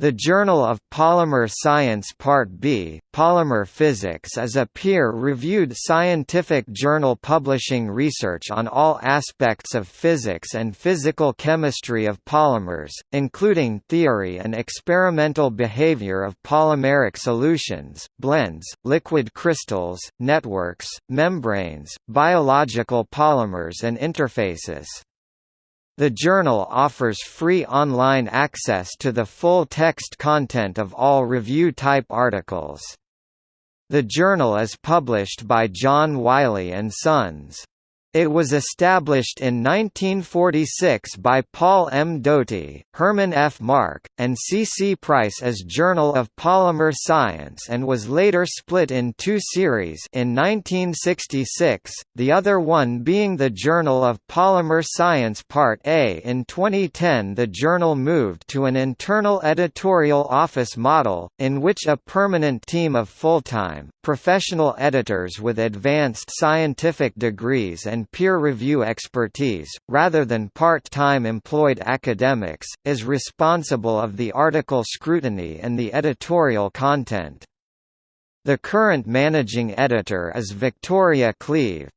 The Journal of Polymer Science Part B, Polymer Physics is a peer-reviewed scientific journal publishing research on all aspects of physics and physical chemistry of polymers, including theory and experimental behavior of polymeric solutions, blends, liquid crystals, networks, membranes, biological polymers and interfaces. The journal offers free online access to the full text content of all review-type articles. The journal is published by John Wiley & Sons. It was established in 1946 by Paul M. Doty, Herman F. Mark, and C. C. Price as Journal of Polymer Science and was later split in two series in 1966, the other one being the Journal of Polymer Science Part A. In 2010 the journal moved to an internal editorial office model, in which a permanent team of full-time, professional editors with advanced scientific degrees and and peer review expertise, rather than part-time employed academics, is responsible of the article scrutiny and the editorial content. The current managing editor is Victoria Cleave.